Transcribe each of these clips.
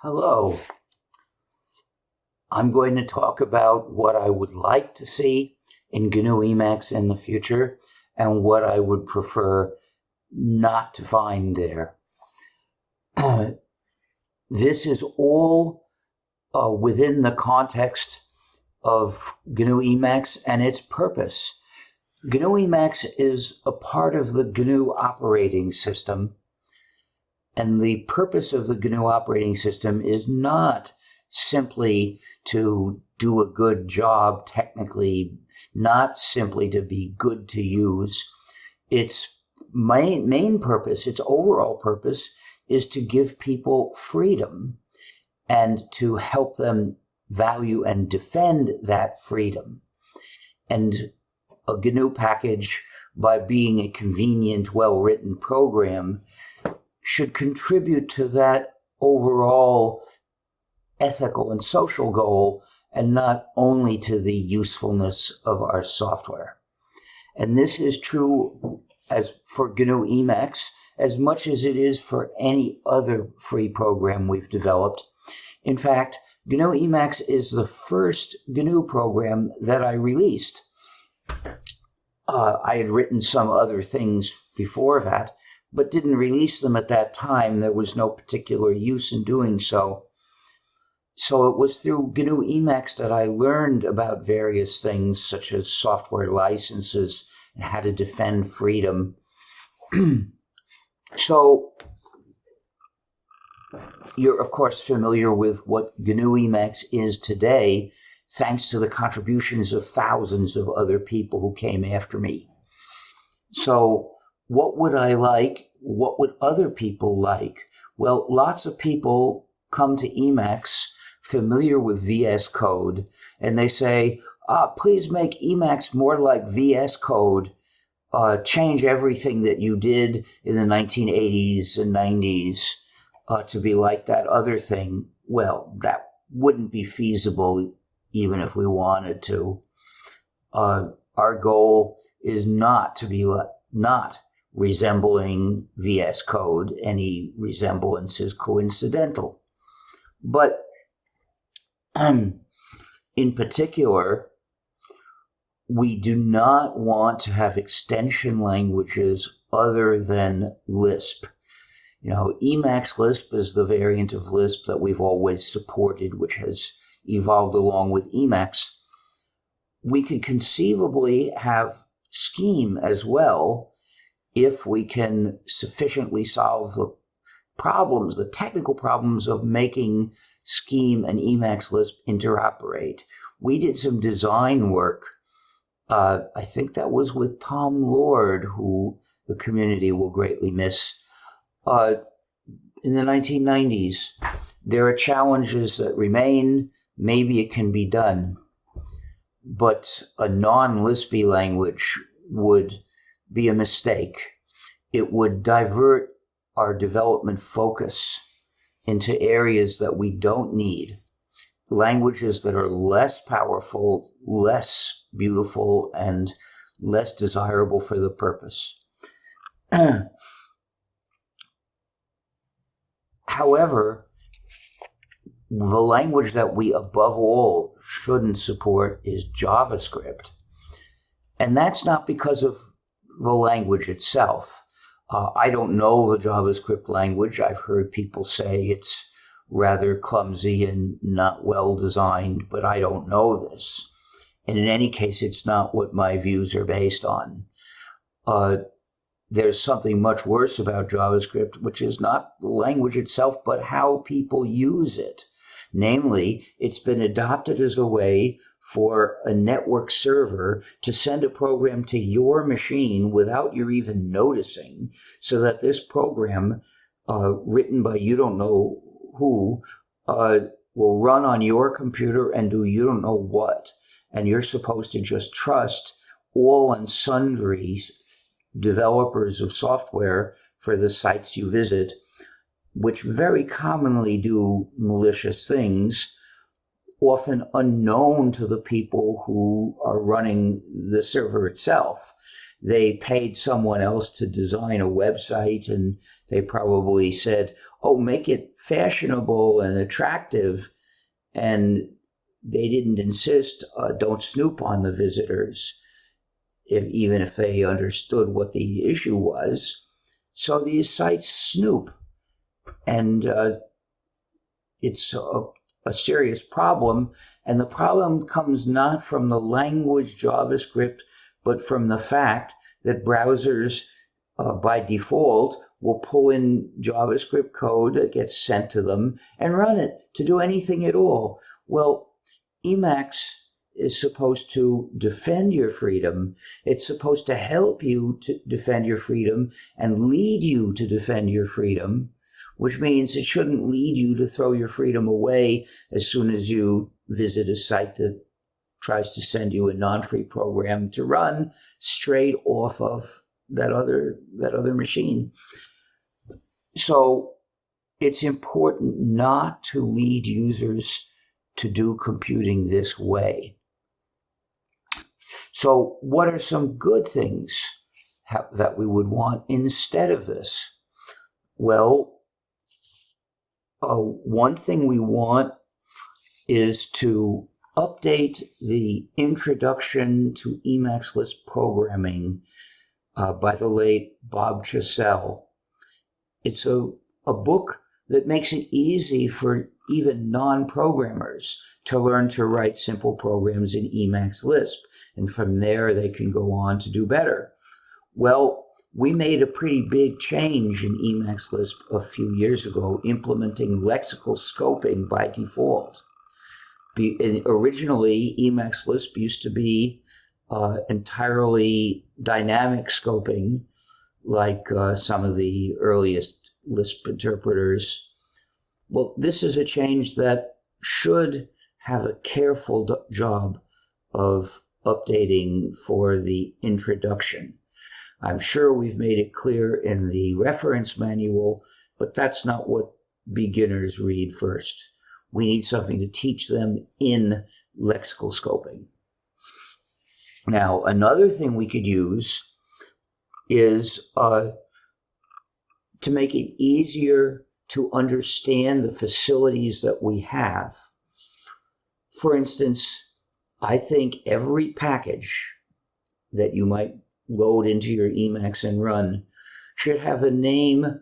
Hello. I'm going to talk about what I would like to see in GNU Emacs in the future and what I would prefer not to find there. this is all uh, within the context of GNU Emacs and its purpose. GNU Emacs is a part of the GNU operating system, and the purpose of the GNU operating system is not simply to do a good job technically, not simply to be good to use. Its main, main purpose, its overall purpose, is to give people freedom and to help them value and defend that freedom. And a GNU package, by being a convenient, well-written program, should contribute to that overall ethical and social goal and not only to the usefulness of our software. And this is true as for GNU Emacs as much as it is for any other free program we've developed. In fact, GNU Emacs is the first GNU program that I released. Uh, I had written some other things before that, but didn't release them at that time. There was no particular use in doing so. So it was through GNU Emacs that I learned about various things such as software licenses and how to defend freedom. so you're, of course, familiar with what GNU Emacs is today, thanks to the contributions of thousands of other people who came after me. So, what would I like? What would other people like? Well, lots of people come to Emacs familiar with VS Code, and they say, ah, please make Emacs more like VS Code. Uh, change everything that you did in the 1980s and 90s uh, to be like that other thing, well, that wouldn't be feasible even if we wanted to. Uh, our goal is not to be like, not resembling VS Code. Any resemblance is coincidental. But um, in particular, we do not want to have extension languages other than Lisp. You know, Emacs Lisp is the variant of Lisp that we've always supported, which has evolved along with Emacs. We could conceivably have Scheme as well if we can sufficiently solve the problems, the technical problems of making Scheme and Emacs Lisp interoperate. We did some design work. Uh, I think that was with Tom Lord, who the community will greatly miss uh, in the 1990s. There are challenges that remain. Maybe it can be done. But a non Lispy language would be a mistake. It would divert our development focus into areas that we don't need. Languages that are less powerful, less beautiful, and less desirable for the purpose. However, the language that we above all shouldn't support is JavaScript. And that's not because of the language itself. Uh, I don't know the JavaScript language. I've heard people say it's rather clumsy and not well designed, but I don't know this. And in any case, it's not what my views are based on. Uh, there's something much worse about JavaScript, which is not the language itself, but how people use it. Namely, it's been adopted as a way for a network server to send a program to your machine without you even noticing, so that this program, uh, written by you don't know who, uh, will run on your computer and do you don't know what. And you're supposed to just trust all and sundry developers of software for the sites you visit, which very commonly do malicious things, often unknown to the people who are running the server itself. They paid someone else to design a website and They probably said, oh, make it fashionable and attractive. And they didn't insist, uh, don't snoop on the visitors, if, even if they understood what the issue was. So these sites snoop. And uh, it's a serious problem. And the problem comes not from the language JavaScript, but from the fact that browsers, uh, by default, will pull in JavaScript code that gets sent to them and run it to do anything at all. Well, Emacs is supposed to defend your freedom. It's supposed to help you to defend your freedom and lead you to defend your freedom, which means it shouldn't lead you to throw your freedom away as soon as you visit a site that tries to send you a non-free program to run straight off of that other that other machine. So it's important not to lead users to do computing this way. So what are some good things that we would want instead of this? Well, uh, one thing we want is to update the introduction to Emacs Lisp programming uh, by the late Bob Chassell. It's a, a book that makes it easy for even non-programmers to learn to write simple programs in Emacs Lisp. And from there, they can go on to do better. Well, we made a pretty big change in Emacs Lisp a few years ago, implementing lexical scoping by default. Be, originally, Emacs Lisp used to be uh, entirely dynamic scoping, like uh, some of the earliest Lisp interpreters. Well, this is a change that should have a careful job of updating for the introduction. I'm sure we've made it clear in the reference manual, but that's not what beginners read first. We need something to teach them in lexical scoping. Now, another thing we could use is uh, to make it easier to understand the facilities that we have. For instance, I think every package that you might load into your Emacs and run should have a name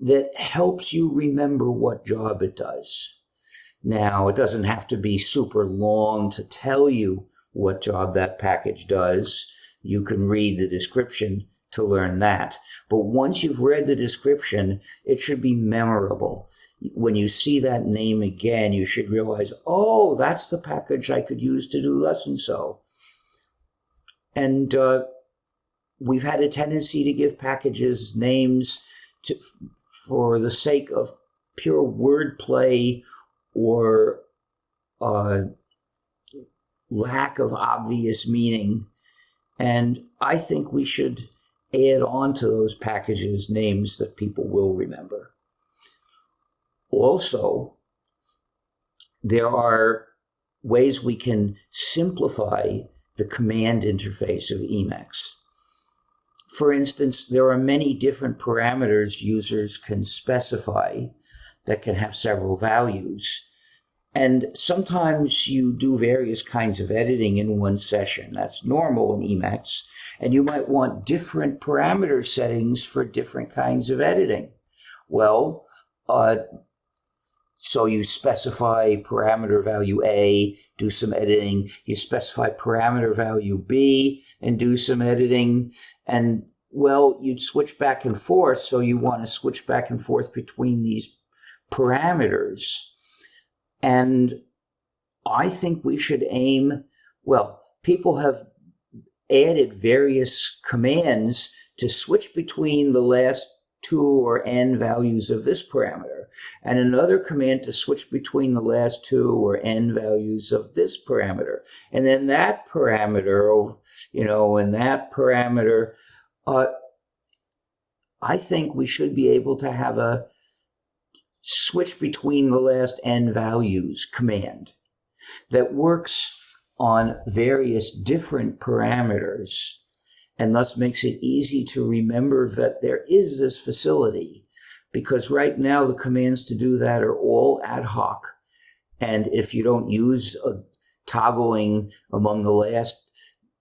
that helps you remember what job it does. Now, it doesn't have to be super long to tell you what job that package does. You can read the description to learn that. But once you've read the description, it should be memorable. When you see that name again, you should realize, oh, that's the package I could use to do thus and so. And uh, we've had a tendency to give packages names to, for the sake of pure wordplay or uh, lack of obvious meaning. And I think we should add on to those packages names that people will remember. Also, there are ways we can simplify the command interface of Emacs. For instance, there are many different parameters users can specify that can have several values. And sometimes you do various kinds of editing in one session. That's normal in Emacs. And you might want different parameter settings for different kinds of editing. Well, uh, so you specify parameter value A, do some editing. You specify parameter value B and do some editing. And well, you'd switch back and forth. So you want to switch back and forth between these parameters. And I think we should aim, well, people have added various commands to switch between the last two or n values of this parameter, and another command to switch between the last two or n values of this parameter. And then that parameter, you know, and that parameter, uh, I think we should be able to have a switch between the last n values command that works on various different parameters and thus makes it easy to remember that there is this facility because right now the commands to do that are all ad hoc. And if you don't use a toggling among the last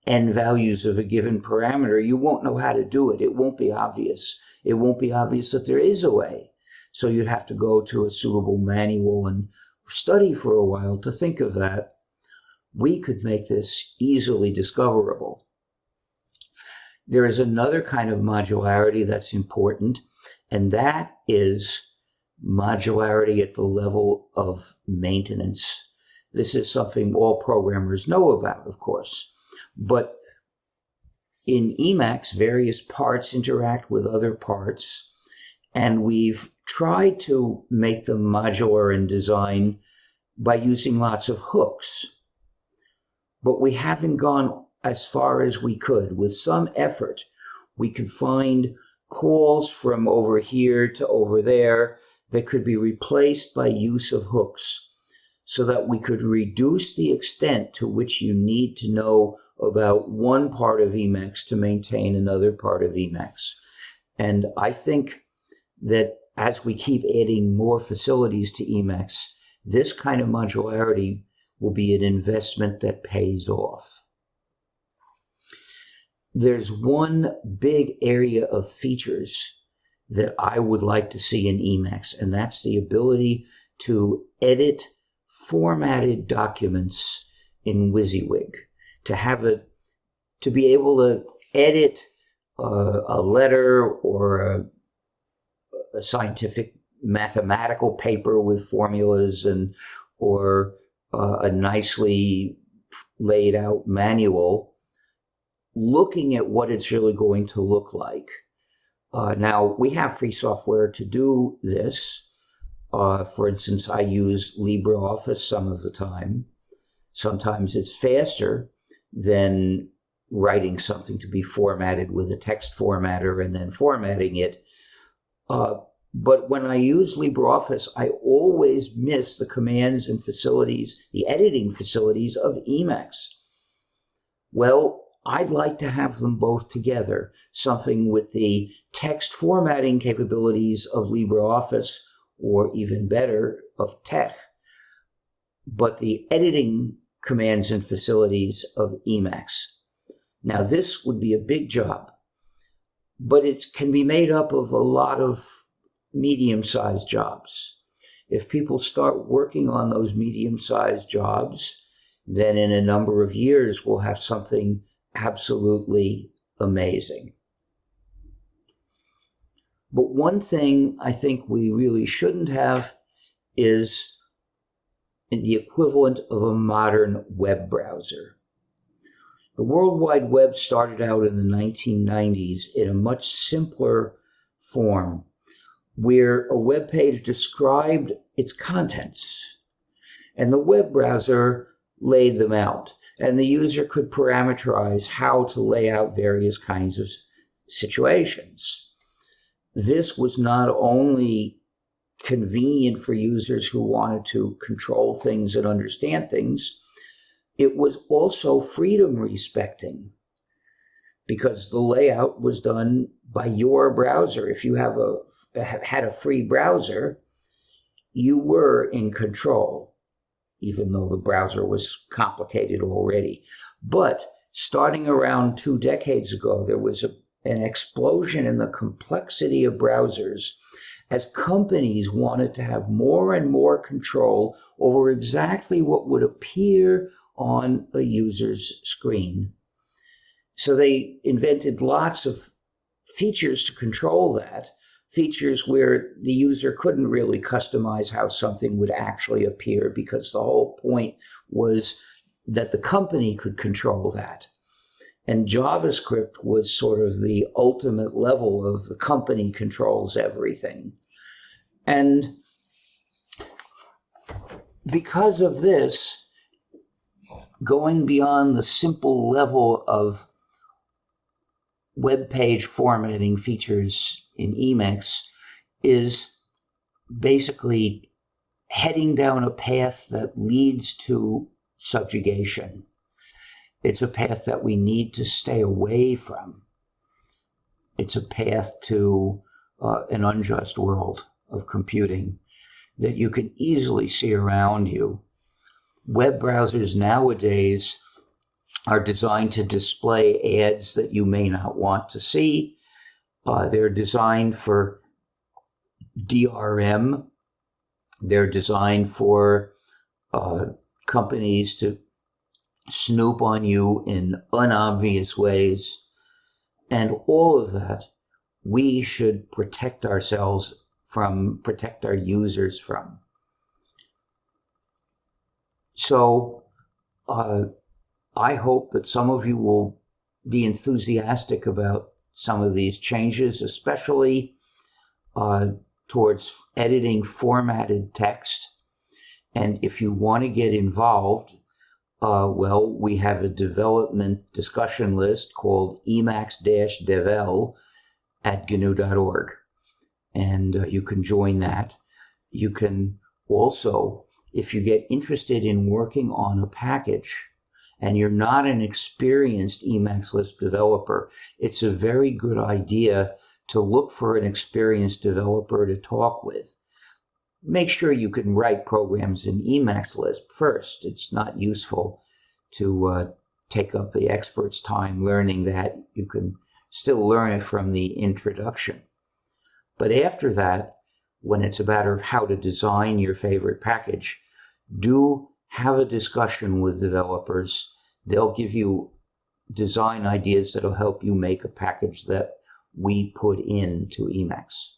n values of a given parameter, you won't know how to do it. It won't be obvious. It won't be obvious that there is a way. So you'd have to go to a suitable manual and study for a while to think of that. We could make this easily discoverable. There is another kind of modularity that's important, and that is modularity at the level of maintenance. This is something all programmers know about, of course. But in Emacs, various parts interact with other parts, and we've tried to make them modular in design by using lots of hooks. But we haven't gone as far as we could. With some effort, we could find calls from over here to over there that could be replaced by use of hooks so that we could reduce the extent to which you need to know about one part of Emacs to maintain another part of Emacs. And I think that as we keep adding more facilities to Emacs, this kind of modularity will be an investment that pays off. There's one big area of features that I would like to see in Emacs, and that's the ability to edit formatted documents in WYSIWYG, to have a, to be able to edit a, a letter or a, a scientific mathematical paper with formulas and or uh, a nicely laid out manual looking at what it's really going to look like. Uh, now, we have free software to do this. Uh, for instance, I use LibreOffice some of the time. Sometimes it's faster than writing something to be formatted with a text formatter and then formatting it. Uh, but when I use LibreOffice, I always miss the commands and facilities, the editing facilities of Emacs. Well, I'd like to have them both together, something with the text formatting capabilities of LibreOffice, or even better, of TeX, but the editing commands and facilities of Emacs. Now, this would be a big job, but it can be made up of a lot of medium-sized jobs. If people start working on those medium-sized jobs, then in a number of years, we'll have something absolutely amazing. But one thing I think we really shouldn't have is the equivalent of a modern web browser. The World Wide Web started out in the 1990s in a much simpler form where a web page described its contents and the web browser laid them out and the user could parameterize how to lay out various kinds of situations. This was not only convenient for users who wanted to control things and understand things, it was also freedom respecting because the layout was done by your browser. If you have a had a free browser, you were in control even though the browser was complicated already. But starting around two decades ago, there was a, an explosion in the complexity of browsers as companies wanted to have more and more control over exactly what would appear on a user's screen. So they invented lots of features to control that, features where the user couldn't really customize how something would actually appear because the whole point was that the company could control that. And JavaScript was sort of the ultimate level of the company controls everything. And because of this, going beyond the simple level of web page formatting features in Emacs is basically heading down a path that leads to subjugation. It's a path that we need to stay away from. It's a path to uh, an unjust world of computing that you can easily see around you. Web browsers nowadays are designed to display ads that you may not want to see. Uh, they're designed for DRM. They're designed for uh, companies to snoop on you in unobvious ways. And all of that, we should protect ourselves from, protect our users from. So, uh, I hope that some of you will be enthusiastic about some of these changes, especially uh, towards editing formatted text. And if you want to get involved, uh, well, we have a development discussion list called emacs-devel at gnu.org. And uh, you can join that. You can also, if you get interested in working on a package, and you're not an experienced Emacs Lisp developer, it's a very good idea to look for an experienced developer to talk with. Make sure you can write programs in Emacs Lisp first. It's not useful to uh, take up the expert's time learning that. You can still learn it from the introduction. But after that, when it's a matter of how to design your favorite package, do have a discussion with developers. They'll give you design ideas that'll help you make a package that we put into Emacs.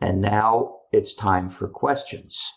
And now it's time for questions.